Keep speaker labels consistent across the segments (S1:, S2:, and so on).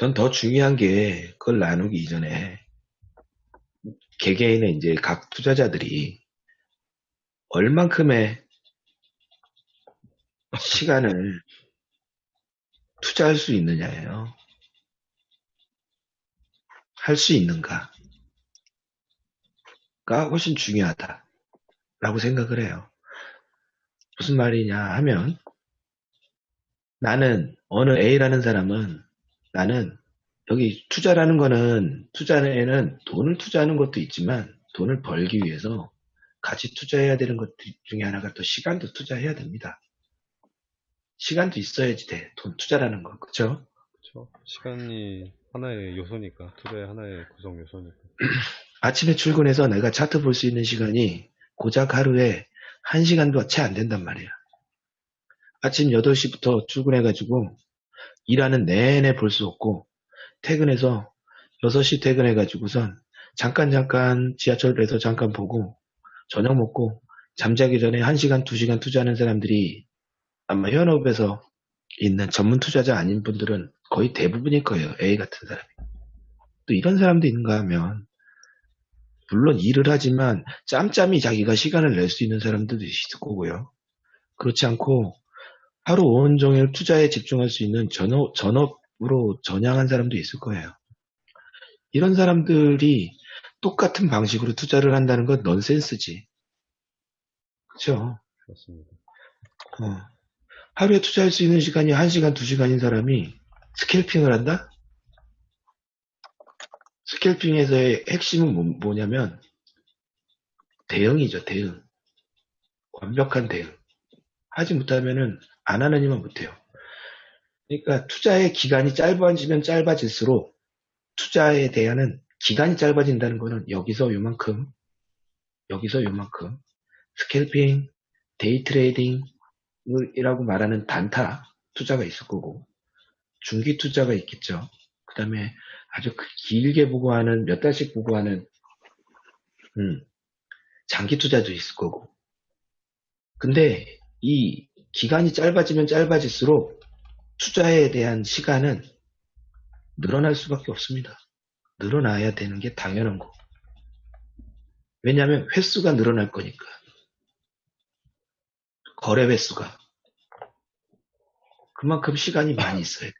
S1: 전 더 중요한 게 그걸 나누기 이전에 개개인의 이제 각 투자자들이 얼만큼의 시간을 투자할 수 있느냐예요. 할 수 있는가가 훨씬 중요하다라고 생각을 해요. 무슨 말이냐 하면 나는 어느 A라는 사람은 나는 여기 투자라는 거는 투자에는 돈을 투자하는 것도 있지만 돈을 벌기 위해서 같이 투자해야 되는 것 중에 하나가 또 시간도 투자해야 됩니다. 시간도 있어야지 돼. 돈 투자라는 거. 그쵸?
S2: 그렇죠. 시간이 하나의 요소니까 투자의 하나의 구성 요소니까.
S1: 아침에 출근해서 내가 차트 볼 수 있는 시간이 고작 하루에 1시간도 채 안 된단 말이야. 아침 8시부터 출근해가지고 일하는 내내 볼 수 없고 퇴근해서 6시 퇴근해가지고선 잠깐 잠깐 지하철에서 잠깐 보고 저녁 먹고 잠자기 전에 1시간 2시간 투자하는 사람들이 아마 현업에서 있는 전문 투자자 아닌 분들은 거의 대부분일 거예요. A 같은 사람이. 또 이런 사람도 있는가 하면 물론 일을 하지만 짬짬이 자기가 시간을 낼 수 있는 사람들도 있을 거고요. 그렇지 않고 하루 온종일 투자에 집중할 수 있는 전업, 전업으로 전향한 사람도 있을 거예요. 이런 사람들이 똑같은 방식으로 투자를 한다는 건 넌센스지. 그렇죠?
S2: 그렇습니다.
S1: 어. 하루에 투자할 수 있는 시간이 1시간, 2시간인 사람이 스캘핑을 한다? 스캘핑에서의 핵심은 뭐, 뭐냐면 대응이죠, 대응. 완벽한 대응. 하지 못하면은 안 하느니만 못해요. 그러니까 투자의 기간이 짧아지면 짧아질수록 투자에 대한 기간이 짧아진다는 거는 여기서 요만큼, 여기서 요만큼 스캘핑, 데이 트레이딩이라고 말하는 단타 투자가 있을 거고 중기 투자가 있겠죠. 그 다음에 아주 그 길게 보고 하는 몇 달씩 보고 하는 음, 장기 투자도 있을 거고 근데 이 기간이 짧아지면 짧아질수록 투자에 대한 시간은 늘어날 수밖에 없습니다. 늘어나야 되는 게 당연한 거. 왜냐하면 횟수가 늘어날 거니까. 거래 횟수가. 그만큼 시간이 많이 있어요.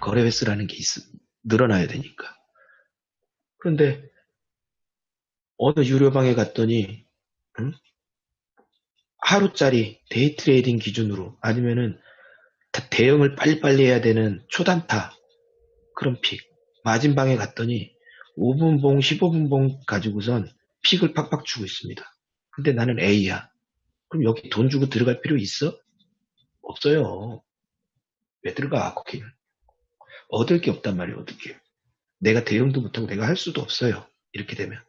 S1: 거래 횟수라는 게 있, 늘어나야 되니까. 그런데 어느 유료방에 갔더니 응? 하루짜리 데이 트레이딩 기준으로 아니면은 대응을 빨리빨리 해야 되는 초단타 그런 픽 마진방에 갔더니 5분봉 15분봉 가지고선 픽을 팍팍 주고 있습니다. 근데 나는 A야. 그럼 여기 돈 주고 들어갈 필요 있어? 없어요. 왜 들어가 거기는? 얻을 게 없단 말이에요. 어떻게? 내가 대응도 못하고 내가 할 수도 없어요. 이렇게 되면.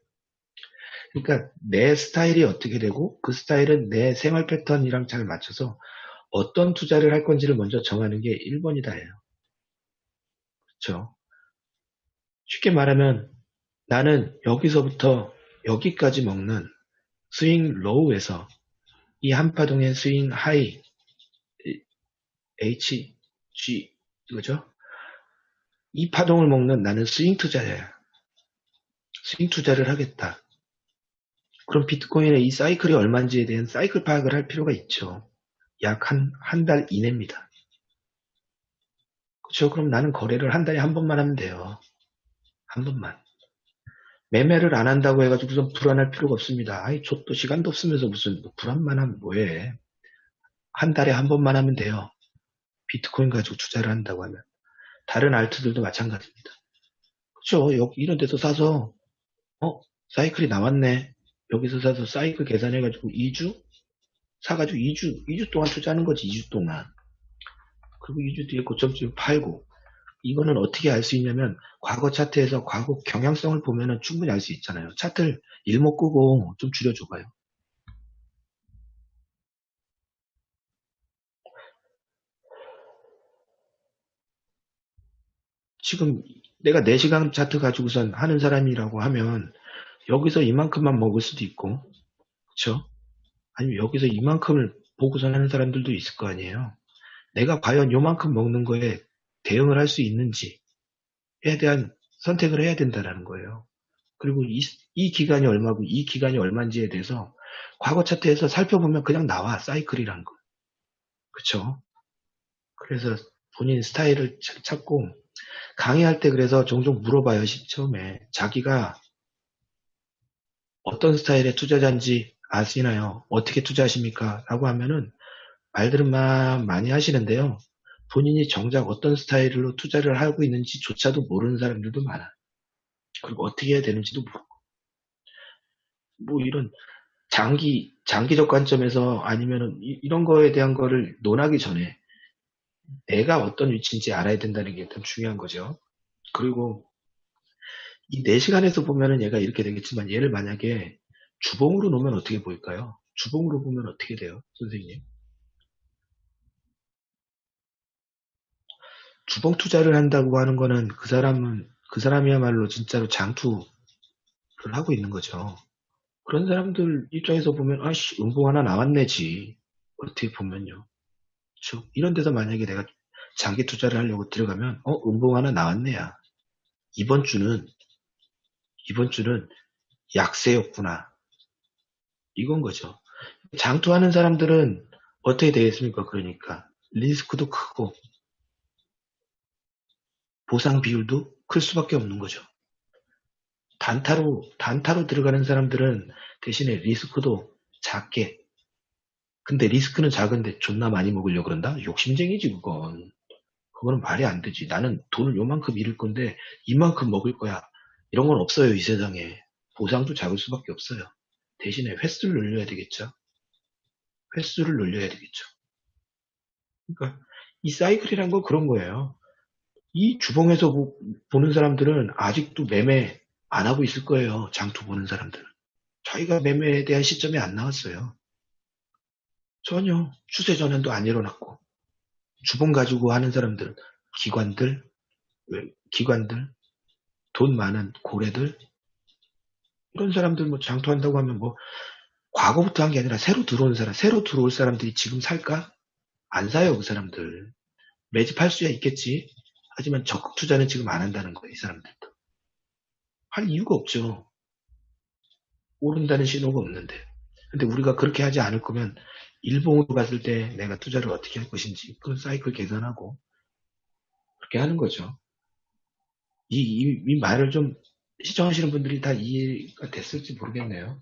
S1: 그러니까 내 스타일이 어떻게 되고 그 스타일은 내 생활 패턴이랑 잘 맞춰서 어떤 투자를 할 건지를 먼저 정하는 게 1번이다예요. 그렇죠? 쉽게 말하면 나는 여기서부터 여기까지 먹는 swing low에서 이 한파동의 swing high H, G 이거죠? 이 파동을 먹는 나는 스윙 투자야. 스윙 투자를 하겠다. 그럼 비트코인의 이 사이클이 얼마인지에 대한 사이클 파악을 할 필요가 있죠. 약 한, 한 달 이내입니다. 그렇죠. 그럼 나는 거래를 한 달에 한 번만 하면 돼요. 한 번만. 매매를 안 한다고 해가지고 불안할 필요가 없습니다. 아이, 저도 시간도 없으면서 무슨 뭐 불안만 하면 뭐해. 한 달에 한 번만 하면 돼요. 비트코인 가지고 투자를 한다고 하면. 다른 알트들도 마찬가지입니다. 그렇죠. 이런 데서 사서 어 사이클이 나왔네. 여기서 사서 사이클 계산해가지고 2주 사가지고 2주 2주 동안 투자하는 거지 2주 동안. 그리고 2주 뒤에 고점쯤 팔고 이거는 어떻게 알 수 있냐면 과거 차트에서 과거 경향성을 보면은 충분히 알 수 있잖아요. 차트를 일목 끄고 좀 줄여줘 봐요. 지금 내가 4시간 차트 가지고선 하는 사람이라고 하면 여기서 이만큼만 먹을 수도 있고 그쵸? 아니면 여기서 이만큼을 보고선 하는 사람들도 있을 거 아니에요. 내가 과연 요만큼 먹는 거에 대응을 할 수 있는지 대한 선택을 해야 된다라는 거예요. 그리고 이, 이 기간이 얼마고 이 기간이 얼마인지에 대해서 과거 차트에서 살펴보면 그냥 나와 사이클이라는 거. 그쵸? 그래서 본인 스타일을 차- 찾고 강의할 때 그래서 종종 물어봐요. 시- 처음에 자기가 어떤 스타일의 투자자인지 아시나요? 어떻게 투자하십니까? 라고 하면은 말들은 막 많이 하시는데요. 본인이 정작 어떤 스타일로 투자를 하고 있는지조차도 모르는 사람들도 많아. 그리고 어떻게 해야 되는지도 모르고. 뭐 이런 장기, 장기적 관점에서 아니면은 이- 이런 거에 대한 거를 논하기 전에 내가 어떤 위치인지 알아야 된다는 게 일단 중요한 거죠. 그리고 이 4시간에서 보면은 얘가 이렇게 되겠지만 얘를 만약에 주봉으로 놓으면 어떻게 보일까요? 주봉으로 보면 어떻게 돼요? 선생님. 주봉 투자를 한다고 하는 거는 그 사람은 그 사람이야말로 진짜로 장투를 하고 있는 거죠. 그런 사람들 입장에서 보면 아씨 음봉 하나 나왔네지 어떻게 보면요. 그렇죠? 이런 데서 만약에 내가 장기 투자를 하려고 들어가면 어 음봉 하나 나왔네야. 이번 주는 이번 주는 약세였구나. 이건 거죠. 장투하는 사람들은 어떻게 되겠습니까? 그러니까 리스크도 크고 보상 비율도 클 수밖에 없는 거죠. 단타로 단타로 들어가는 사람들은 대신에 리스크도 작게 근데 리스크는 작은데 존나 많이 먹으려고 그런다? 욕심쟁이지 그건 그거는 말이 안 되지 나는 돈을 요만큼 잃을 건데 이만큼 먹을 거야 이런 건 없어요 이 세상에 보상도 작을 수밖에 없어요 대신에 횟수를 늘려야 되겠죠 횟수를 늘려야 되겠죠 그러니까 이 사이클이란 건 그런 거예요 이 주봉에서 보- 보는 사람들은 아직도 매매 안 하고 있을 거예요. 장투 보는 사람들은. 자기가 매매에 대한 시점이 안 나왔어요. 전혀 추세 전환도 안 일어났고 주봉 가지고 하는 사람들은 기관들, 왜, 기관들, 돈 많은 고래들 이런 사람들 뭐 장투한다고 하면 뭐 과거부터 한 게 아니라 새로 들어온 사람, 새로 들어올 사람들이 지금 살까? 안 사요 그 사람들. 매집할 수야 있겠지. 하지만 적극 투자는 지금 안 한다는 거예요 이 사람들도. 할 이유가 없죠. 오른다는 신호가 없는데. 근데 우리가 그렇게 하지 않을 거면 일봉으로 갔을 때 내가 투자를 어떻게 할 것인지 그 사이클 계산하고 그렇게 하는 거죠. 이, 이, 이 말을 좀 시청하시는 분들이 다 이해가 됐을지 모르겠네요.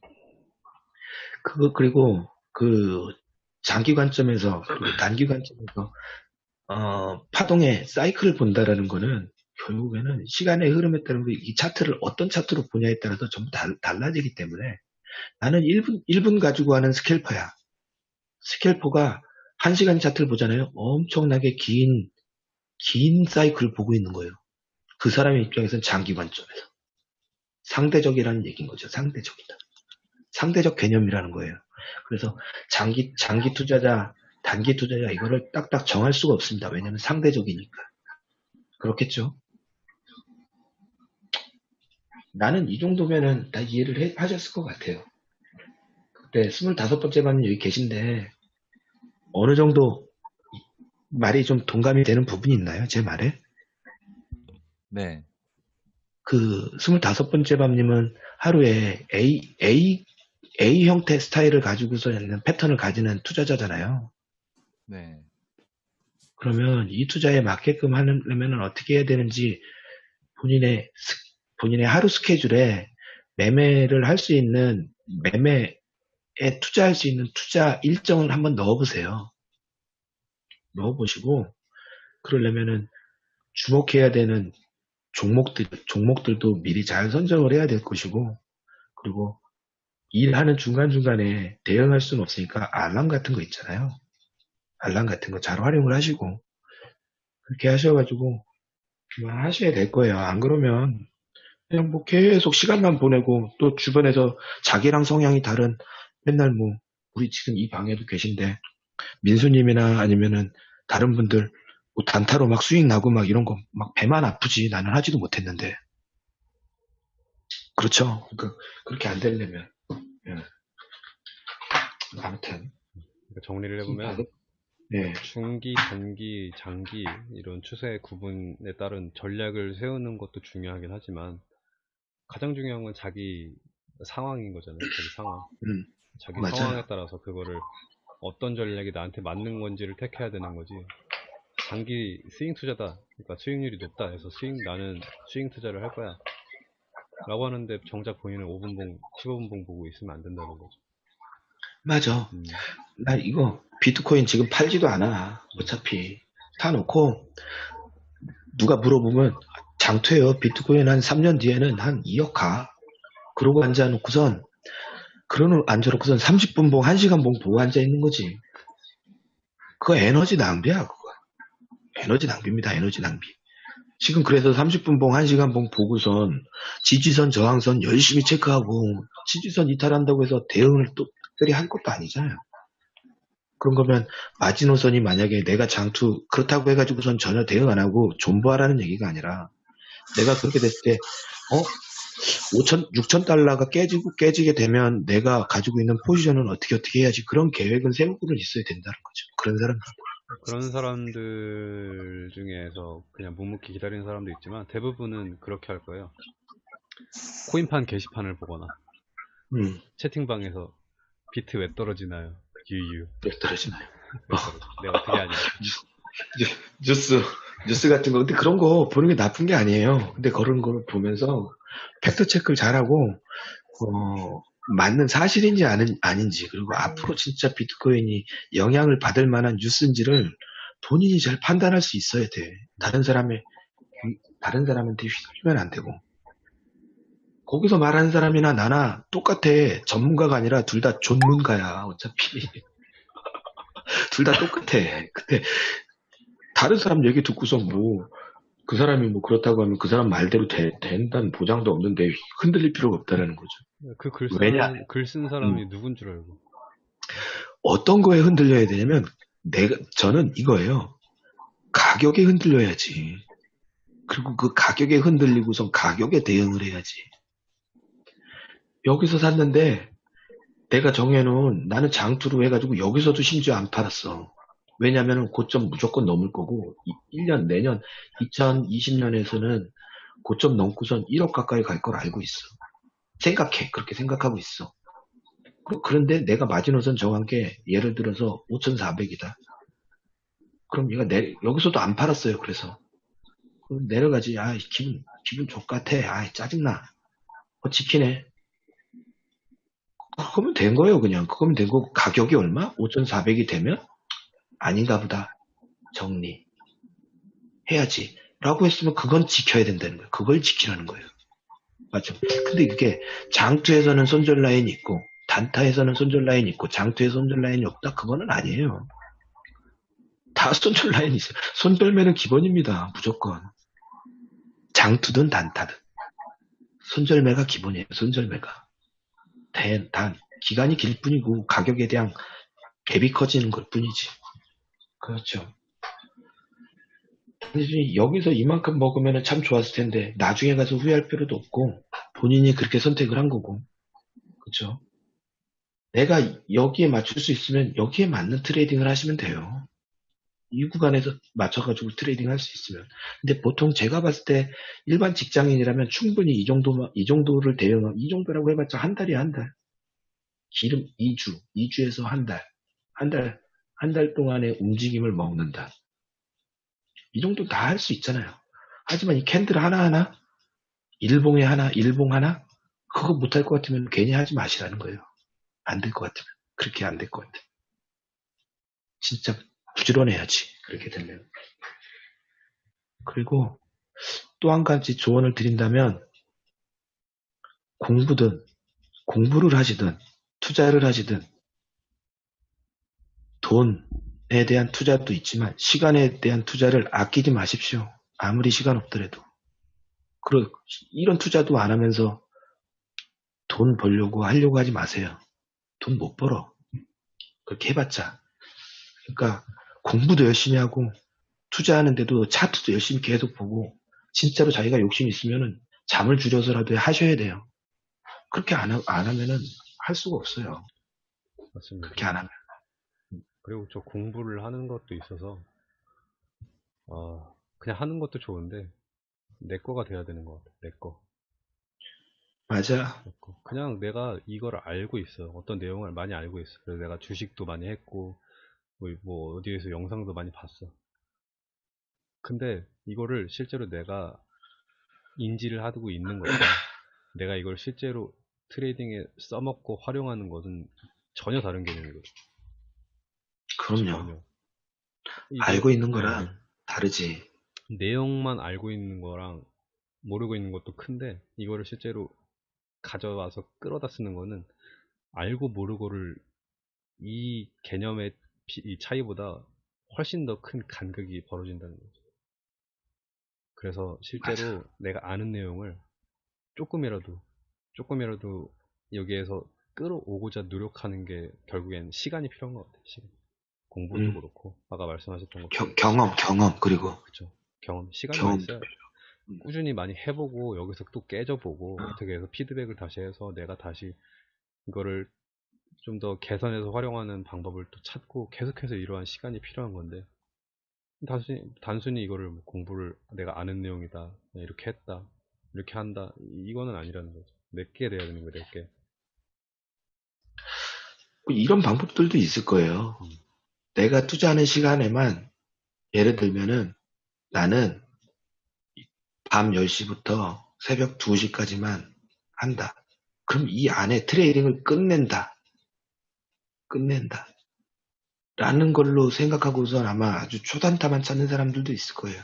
S1: 그거 그리고 그 장기 관점에서 그리고 단기 관점에서 어, 파동의 사이클을 본다라는 거는 결국에는 시간의 흐름에 따른 이 차트를 어떤 차트로 보냐에 따라서 전부 달, 달라지기 때문에 나는 1분, 1분 가지고 하는 스캘퍼야. 스캘퍼가 1시간 차트를 보잖아요. 엄청나게 긴, 긴 사이클을 보고 있는 거예요. 그 사람의 입장에서는 장기 관점에서. 상대적이라는 얘기인 거죠. 상대적이다. 상대적 개념이라는 거예요. 그래서 장기, 장기 투자자, 단기 투자자 이거를 딱딱 정할 수가 없습니다. 왜냐하면 상대적이니까. 그렇겠죠? 나는 이 정도면은 다 이해를 해- 하셨을 것 같아요. 그때 25번째 반님 여기 계신데 어느 정도 말이 좀 동감이 되는 부분이 있나요? 제 말에?
S3: 네.
S1: 그 25번째 밤님은 하루에 A, A, A 형태 스타일을 가지고서 있는 패턴을 가지는 투자자잖아요.
S3: 네.
S1: 그러면 이 투자에 맞게끔 하려면 어떻게 해야 되는지 본인의 스- 본인의 하루 스케줄에 매매를 할 수 있는 매매에 투자할 수 있는 투자 일정을 한번 넣어보세요. 넣어보시고 그러려면은 주목해야 되는 종목들 종목들도 미리 잘 선정을 해야 될 것이고 그리고 일하는 중간중간에 대응할 수는 없으니까 알람 같은 거 있잖아요. 알람 같은 거 잘 활용을 하시고 그렇게 하셔가지고 하셔야 될 거예요. 안 그러면 그냥 뭐 계속 시간만 보내고 또 주변에서 자기랑 성향이 다른 맨날 뭐 우리 지금 이 방에도 계신데 민수님이나 아니면은 다른 분들 뭐 단타로 막 수익 나고 막 이런 거 막 배만 아프지 나는 하지도 못했는데 그렇죠. 그러니까 그렇게 안 되려면 예. 아무튼
S2: 그러니까 정리를 해보면
S1: 예.
S2: 중기, 단기, 장기 이런 추세 구분에 따른 전략을 세우는 것도 중요하긴 하지만 가장 중요한 건 자기 상황인 거잖아요. 자기 상황.
S1: 음,
S2: 자기
S1: 맞아요.
S2: 상황에 따라서 그거를 어떤 전략이 나한테 맞는 건지를 택해야 되는 거지. 장기 스윙 투자다. 그러니까 수익률이 높다 해서 스윙 나는 스윙 투자를 할 거야. 라고 하는데 정작 본인은 5분 봉, 15분 봉 보고 있으면 안 된다는 거죠.
S1: 맞아.
S2: 음,
S1: 나 이거 비트코인 지금 팔지도 않아. 어차피 사놓고 누가 물어보면 장투예요. 비트코인 한 3년 뒤에는 한 2억 가. 그러고 앉아놓고선 그러는 앉아놓고선 30분 봉, 1시간 봉 보고 앉아 있는 거지. 그거 에너지 낭비야. 그거. 에너지 낭비입니다. 에너지 낭비. 지금 그래서 30분 봉, 1시간 봉 보고선 지지선, 저항선 열심히 체크하고 지지선 이탈한다고 해서 대응을 또 특별히 할 것도 아니잖아요. 그런 거면 마지노선이 만약에 내가 장투 그렇다고 해가지고선 전혀 대응 안 하고 존버하라는 얘기가 아니라 내가 그렇게 됐을 때 어? 5천, 6천 달러가 깨지고 깨지게 되면 내가 가지고 있는 포지션은 어떻게 어떻게 해야지 그런 계획은 세우고는 있어야 된다는 거죠. 그런 사람
S2: 그런 사람들 중에서 그냥 묵묵히 기다리는 사람도 있지만 대부분은 그렇게 할 거예요. 코인판 게시판을 보거나
S1: 음,
S2: 채팅방에서 비트 왜 떨어지나요? 유유.
S1: 왜 떨어지나요?
S2: 내가 어떻게 하냐.
S1: 뉴스 뉴스 같은 거 근데 그런 거 보는 게 나쁜 게 아니에요. 근데 그런 걸 보면서 팩트 체크를 잘하고 어, 맞는 사실인지 아닌, 아닌지 그리고 앞으로 진짜 비트코인이 영향을 받을 만한 뉴스인지를 본인이 잘 판단할 수 있어야 돼. 다른 사람의 다른 사람한테 휘둘리면 안 되고 거기서 말하는 사람이나 나나 똑같아. 전문가가 아니라 둘 다 전문가야. 어차피 둘 다 똑같아. 근데 다른 사람 얘기 듣고서 뭐, 그 사람이 뭐 그렇다고 하면 그 사람 말대로 되, 된다는 보장도 없는데 흔들릴 필요가 없다라는 거죠.
S2: 그글
S1: 왜냐?
S2: 쓴, 글쓴 사람이 누군 줄 알고.
S1: 어떤 거에 흔들려야 되냐면, 내가, 저는 이거예요. 가격에 흔들려야지. 그리고 그 가격에 흔들리고선 가격에 대응을 해야지. 여기서 샀는데, 내가 정해놓은, 나는 장투로 해가지고 여기서도 심지어 안 팔았어. 왜냐면은 고점 무조건 넘을 거고, 1년, 내년, 2020년에서는 고점 넘고선 1억 가까이 갈 걸 알고 있어. 생각해. 그렇게 생각하고 있어. 그- 그런데 내가 마지노선 정한 게 예를 들어서 5,400이다. 그럼 얘가 내, 여기서도 안 팔았어요. 그래서 그럼 내려가지. 아 기분 기분 족같아. 아 짜증나. 어 지키네. 그거면 된 거예요. 그냥 그거면 된 거고 가격이 얼마? 5,400이 되면 아닌가 보다. 정리 해야지. 라고 했으면 그건 지켜야 된다는 거예요. 그걸 지키라는 거예요. 맞죠? 근데 이게 장투에서는 손절 라인이 있고 단타에서는 손절 라인이 있고 장투에 손절 라인이 없다 그거는 아니에요. 다 손절 라인이 있어요. 손절매는 기본입니다. 무조건. 장투든 단타든. 손절매가 기본이에요. 손절매가. 단, 단 기간이 길 뿐이고 가격에 대한 갭이 커지는 것 뿐이지. 그렇죠. 단지 여기서 이만큼 먹으면 참 좋았을 텐데 나중에 가서 후회할 필요도 없고 본인이 그렇게 선택을 한 거고. 그렇죠? 내가 여기에 맞출 수 있으면 여기에 맞는 트레이딩을 하시면 돼요. 이 구간에서 맞춰가지고 트레이딩 할 수 있으면. 근데 보통 제가 봤을 때 일반 직장인이라면 충분히 이 정도 이 정도를 대응 이 정도라고 해봤자 한 달이 한 달. 기름 2주 2주에서 한 달 한 달 한 달 동안의 움직임을 먹는다 이 정도 다 할 수 있잖아요. 하지만 이 캔들 하나하나, 일봉에 하나, 일봉 하나, 그거 못할 것 같으면 괜히 하지 마시라는 거예요. 안 될 것 같으면. 그렇게 안 될 것 같아. 진짜 부지런해야지. 그렇게 되면. 그리고 또 한 가지 조언을 드린다면, 공부든, 공부를 하시든, 투자를 하시든, 돈에 대한 투자도 있지만 시간에 대한 투자를 아끼지 마십시오. 아무리 시간 없더라도. 그러, 이런 투자도 안 하면서 돈 벌려고 하려고 하지 마세요. 돈 못 벌어. 그렇게 해봤자. 그러니까 공부도 열심히 하고 투자하는데도 차트도 열심히 계속 보고 진짜로 자기가 욕심 있으면은 잠을 줄여서라도 하셔야 돼요. 그렇게 안, 하, 안 하면은 할 수가 없어요.
S2: 맞습니다.
S1: 그렇게 안 하면.
S2: 그리고 저 공부를 하는 것도 있어서, 아, 그냥 하는 것도 좋은데, 내 거가 돼야 되는 것 같아, 내 거.
S1: 맞아.
S2: 내 거. 그냥 내가 이걸 알고 있어. 어떤 내용을 많이 알고 있어. 그래서 내가 주식도 많이 했고, 뭐, 뭐 어디에서 영상도 많이 봤어. 근데 이거를 실제로 내가 인지를 하고 있는 거지. 내가 이걸 실제로 트레이딩에 써먹고 활용하는 것은 전혀 다른 개념이거든.
S1: 그럼요.
S2: 이거-
S1: 알고 있는
S2: 네.
S1: 거랑 다르지.
S2: 내용만 알고 있는 거랑 모르고 있는 것도 큰데 이거를 실제로 가져와서 끌어다 쓰는 거는 알고 모르고를 이 개념의 비- 이 차이보다 훨씬 더 큰 간극이 벌어진다는 거죠. 그래서 실제로 내가 아는 내용을 조금이라도 조금이라도 여기에서 끌어오고자 노력하는 게 결국엔 시간이 필요한 것 같아요. 시간. 공부도
S1: 음.
S2: 그렇고 아까 말씀하셨던 것처럼
S1: 겨- 경험, 경험, 그리고
S2: 그쵸. 경험, 시간이
S1: 경험.
S2: 있어야
S1: 음.
S2: 꾸준히 많이 해보고 여기서 또 깨져보고 어 떻게 해서 피드백을 다시 해서 내가 다시 이거를 좀 더 개선해서 활용하는 방법을 또 찾고 계속해서 이러한 시간이 필요한 건데 단순히 단순히 이거를 뭐 공부를 내가 아는 내용이다 이렇게 했다 이렇게 한다 이거는 아니라는 거죠 내게 돼야 되는 거예요 내게
S1: 뭐 이런 방법들도 있을 거예요.
S2: 음.
S1: 내가 투자하는 시간에만 예를 들면은 나는 밤 10시부터 새벽 2시까지만 한다. 그럼 이 안에 트레이딩을 끝낸다. 끝낸다. 라는 걸로 생각하고선 아마 아주 초단타만 찾는 사람들도 있을 거예요.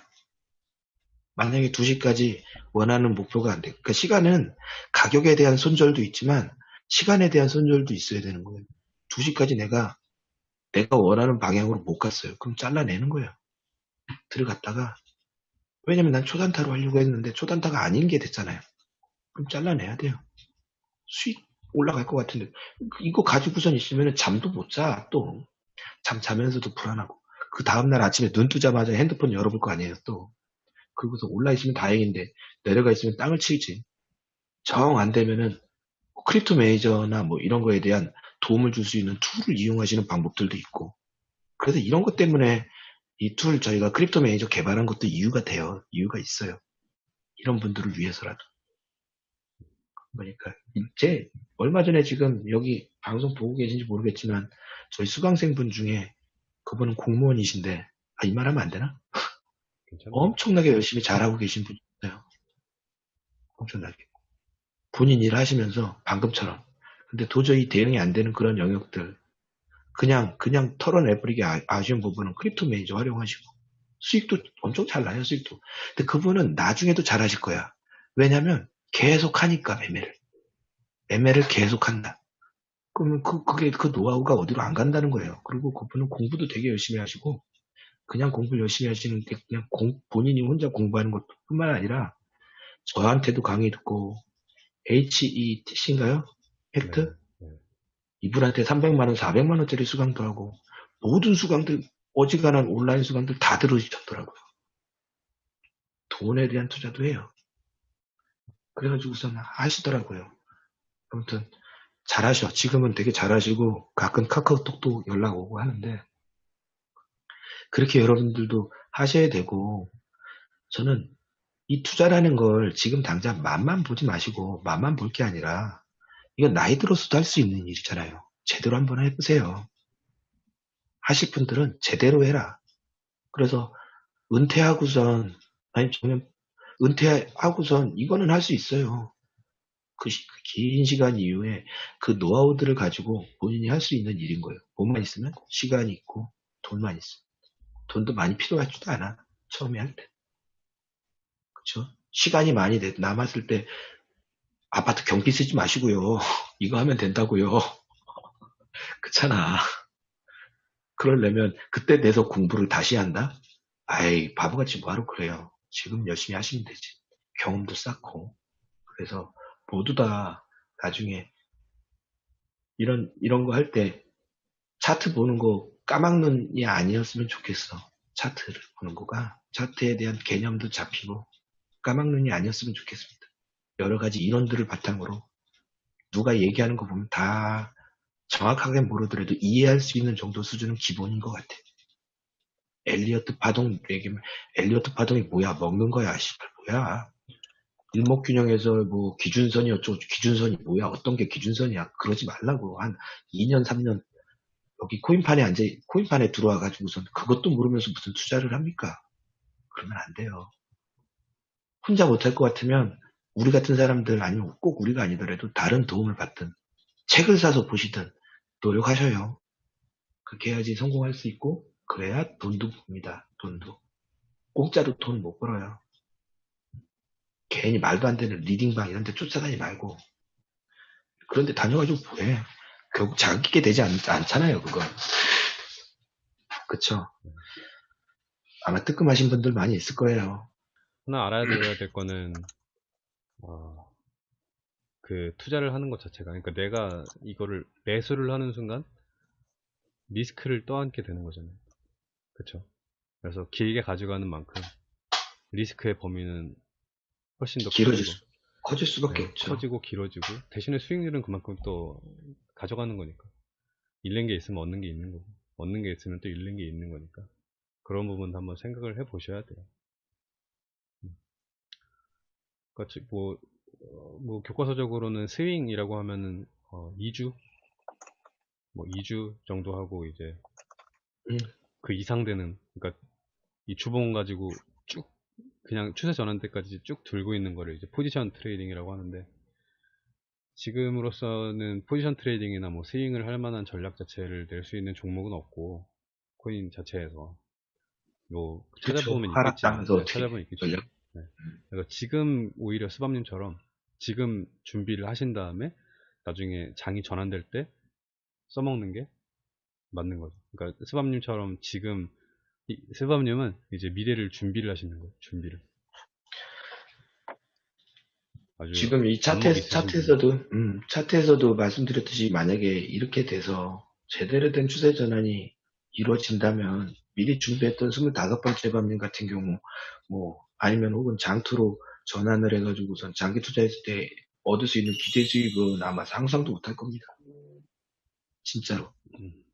S1: 만약에 2시까지 원하는 목표가 안 돼. 그러니까 시간은 가격에 대한 손절도 있지만 시간에 대한 손절도 있어야 되는 거예요. 2시까지 내가 내가 원하는 방향으로 못 갔어요. 그럼 잘라내는 거예요. 들어갔다가 왜냐면 난 초단타로 하려고 했는데 초단타가 아닌 게 됐잖아요. 그럼 잘라내야 돼요. 수익 올라갈 것 같은데 이거 가지고선 있으면 잠도 못 자. 또 잠 자면서도 불안하고 그 다음날 아침에 눈 뜨자마자 핸드폰 열어볼 거 아니에요. 또 그러고서 올라 있으면 다행인데 내려가 있으면 땅을 치지. 정 안 되면은 Crypto Manager나 뭐 이런 거에 대한 도움을 줄 수 있는 툴을 이용하시는 방법들도 있고 그래서 이런 것 때문에 이 툴 저희가 Crypto Manager 개발한 것도 이유가 돼요. 이유가 있어요. 이런 분들을 위해서라도. 그러니까 제 얼마 전에 지금 여기 방송 보고 계신지 모르겠지만 저희 수강생분 중에 그분은 공무원이신데 아, 이 말하면 안 되나? 엄청나게 열심히 잘하고 계신 분이 있어요. 엄청나게. 본인 일 하시면서 방금처럼. 근데 도저히 대응이 안 되는 그런 영역들. 그냥, 그냥 털어내버리기 아- 아쉬운 부분은 Crypto Manager 활용하시고. 수익도 엄청 잘 나요, 수익도. 근데 그분은 나중에도 잘 하실 거야. 왜냐면 계속 하니까 매매를. 매매를 계속 한다. 그러면 그, 그게, 그 노하우가 어디로 안 간다는 거예요. 그리고 그분은 공부도 되게 열심히 하시고, 그냥 공부 열심히 하시는 게 그냥 공- 본인이 혼자 공부하는 것 뿐만 아니라 저한테도 강의 듣고 HETC인가요? 팩트?
S2: 네, 네.
S1: 이분한테 300만원, 400만원짜리 수강도 하고 모든 수강들 어지간한 온라인 수강들 다 들으셨더라고요. 돈에 대한 투자도 해요. 그래가지고선 하시더라고요. 아무튼 잘하셔. 지금은 되게 잘하시고 가끔 카카오톡도 연락 오고 하는데 그렇게 여러분들도 하셔야 되고 저는 이 투자라는 걸 지금 당장 맛만 보지 마시고 맛만 볼 게 아니라 이건 나이 들어서도 할 수 있는 일이잖아요. 제대로 한번 해보세요. 하실 분들은 제대로 해라. 그래서 은퇴하고선 아니 저는 은퇴하고선 이거는 할 수 있어요. 그 긴 시간 이후에 그 노하우들을 가지고 본인이 할 수 있는 일인 거예요. 돈만 있으면 시간이 있고 돈만 있어. 돈도 많이 필요하지도 않아. 처음에 할 때. 그쵸? 시간이 많이 돼- 남았을 때 아파트 경비 쓰지 마시고요. 이거 하면 된다고요. 그렇잖아. 그러려면 그때 내서 공부를 다시 한다? 아이 바보같이 뭐하러 그래요. 지금 열심히 하시면 되지. 경험도 쌓고. 그래서 모두 다 나중에 이런 이런 거 할 때 차트 보는 거 까막눈이 아니었으면 좋겠어. 차트를 보는 거가 차트에 대한 개념도 잡히고 까막눈이 아니었으면 좋겠습니다. 여러 가지 인원들을 바탕으로 누가 얘기하는 거 보면 다 정확하게 모르더라도 이해할 수 있는 정도 수준은 기본인 것 같아. 엘리어트 파동 얘기면 엘리어트 파동이 뭐야? 먹는 거야, 씨발 뭐야? 일목균형에서 뭐 기준선이 어쩌고 기준선이 뭐야? 어떤 게 기준선이야? 그러지 말라고 한 2년 3년 여기 코인판에 앉아 코인판에 들어와 가지고선 그것도 모르면서 무슨 투자를 합니까? 그러면 안 돼요. 혼자 못할 것 같으면 우리 같은 사람들 아니면 꼭 우리가 아니더라도 다른 도움을 받든 책을 사서 보시든 노력하셔요. 그렇게 해야지 성공할 수 있고 그래야 돈도 봅니다. 돈도 공짜로 돈 못 벌어요. 괜히 말도 안 되는 리딩방 이런 데 쫓아다니지 말고 그런데 다녀가지고 뭐해 결국 자기게 되지 않, 않잖아요 그건 그쵸 아마 뜨끔하신 분들 많이 있을 거예요
S2: 하나 알아야 될 거는 어, 그 투자를 하는 것 자체가 그러니까 내가 이거를 매수를 하는 순간 리스크를 떠안게 되는 거잖아요. 그쵸? 그래서 길게 가져가는 만큼 리스크의 범위는 훨씬 더
S1: 길어질 수, 커질 수밖에
S2: 네,
S1: 없죠
S2: 커지고 길어지고 대신에 수익률은 그만큼 또 가져가는 거니까 잃는 게 있으면 얻는 게 있는 거고 얻는 게 있으면 또 잃는 게 있는 거니까 그런 부분도 한번 생각을 해 보셔야 돼요. 그러니까 즉 뭐, 어, 뭐 교과서적으로는 스윙이라고 하면은 어, 2주 뭐 2주 정도 하고 이제
S1: 음.
S2: 그 이상 되는 그러니까 이 주봉 가지고 쭉 그냥 추세 전환 때까지 쭉 들고 있는 거를 이제 position trading이라고 하는데 지금으로서는 position trading이나 뭐 스윙을 할 만한 전략 자체를 낼 수 있는 종목은 없고 코인 자체에서 뭐 찾아보면
S1: 그쵸.
S2: 있겠지
S1: 어떻게
S2: 찾아보면 있겠지
S1: 전략
S2: 그래서 지금 오히려 스밥님처럼 지금 준비를 하신 다음에 나중에 장이 전환될 때 써먹는 게 맞는 거죠. 그러니까 스밥님처럼 지금 이- 스밥님은 이제 미래를 준비를 하시는 거예요. 준비를.
S1: 지금 이 차트, 차트에서도, 음, 차트에서도 말씀드렸듯이 만약에 이렇게 돼서 제대로 된 추세 전환이 이루어진다면 미리 준비했던 25번째 밤님 같은 경우, 뭐, 아니면 혹은 장투로 전환을 해가지고선 장기 투자했을 때 얻을 수 있는 기대 수익은 아마 상상도 못할 겁니다. 진짜로.
S2: 분. 음.